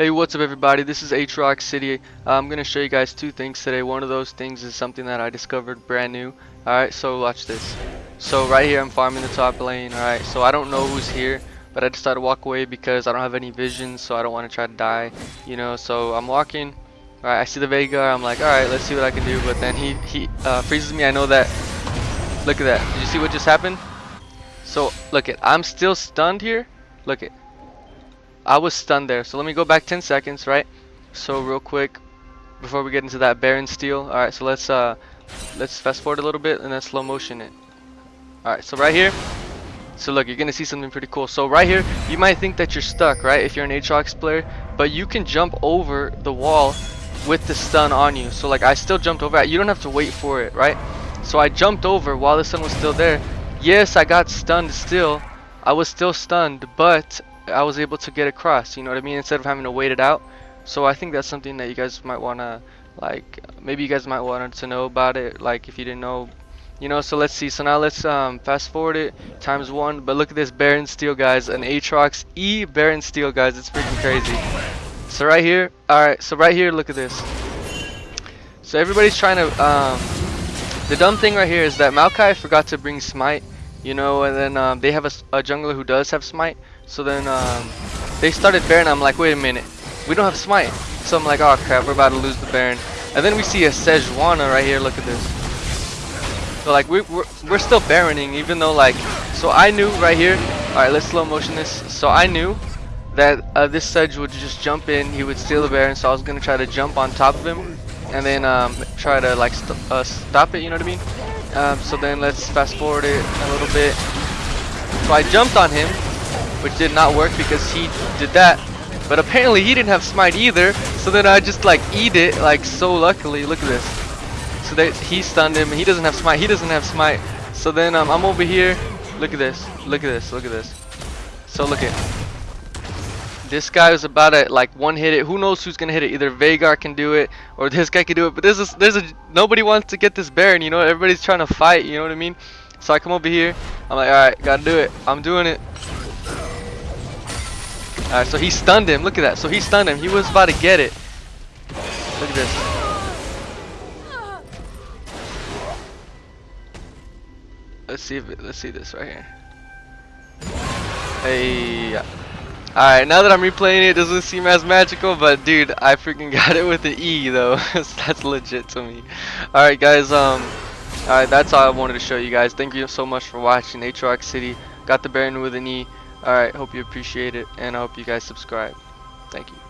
Hey, what's up everybody? This is Aatrox City. Uh, I'm going to show you guys two things today. One of those things is something that I discovered brand new. Alright, so watch this. So right here I'm farming the top lane. Alright, so I don't know who's here. But I decided to walk away because I don't have any vision. So I don't want to try to die. You know, so I'm walking. Alright, I see the Veigar. I'm like, alright, let's see what I can do. But then he, he uh, freezes me. I know that. Look at that. Did you see what just happened? So look it. I'm still stunned here. Look it. I was stunned there. So let me go back 10 seconds, right? So real quick, before we get into that Baron steal. All right, so let's uh, let's fast forward a little bit and then slow motion it. All right, so right here. So look, you're gonna see something pretty cool. So right here, you might think that you're stuck, right? If you're an Aatrox player, but you can jump over the wall with the stun on you. So like I still jumped over. You don't have to wait for it, right? So I jumped over while the stun was still there. Yes, I got stunned still. I was still stunned, but I was able to get across, you know what I mean, instead of having to wait it out. So I think that's something that you guys might want to, like, maybe you guys might want to know about it, like, if you didn't know, you know, so let's see. So now let's um, fast forward it times one, but look at this Baron Steal, guys, an Aatrox E Baron Steal, guys, it's freaking crazy. So right here, alright, so right here, look at this. So everybody's trying to, um, the dumb thing right here is that Maokai forgot to bring Smite, you know, and then um, they have a, a jungler who does have Smite, so then um, they started Baron. I'm like, wait a minute, we don't have Smite. So I'm like, oh crap, we're about to lose the Baron. And then we see a Sejuani right here. Look at this. So like we, we're we're still Baroning, even though like, so I knew right here. All right, let's slow motion this. So I knew that uh, this Sedge would just jump in. He would steal the Baron. So I was gonna try to jump on top of him and then um, try to like st uh, stop it. You know what I mean? Um, so then let's fast forward it a little bit. So I jumped on him which did not work because he did that. But apparently he didn't have smite either, so then I just like eat it like so luckily. Look at this. So that he stunned him. He doesn't have smite. He doesn't have smite. So then um, I'm over here. Look at this. Look at this. Look at this. So look at. This guy was about to like one hit it. Who knows who's gonna hit it? Either Veigar can do it or this guy can do it. But there's a, there's a nobody wants to get this Baron. You know, everybody's trying to fight. You know what I mean? So I come over here. I'm like, all right, gotta do it. I'm doing it. Alright, so he stunned him. Look at that. So he stunned him. He was about to get it. Look at this. Let's see if it, let's see this right here. Hey. Alright, now that I'm replaying it, it doesn't seem as magical, but dude, I freaking got it with the E though. that's legit to me. Alright guys, um Alright, that's all I wanted to show you guys. Thank you so much for watching Aatrox City. Got the Baron with an E. Alright, hope you appreciate it, and I hope you guys subscribe. Thank you.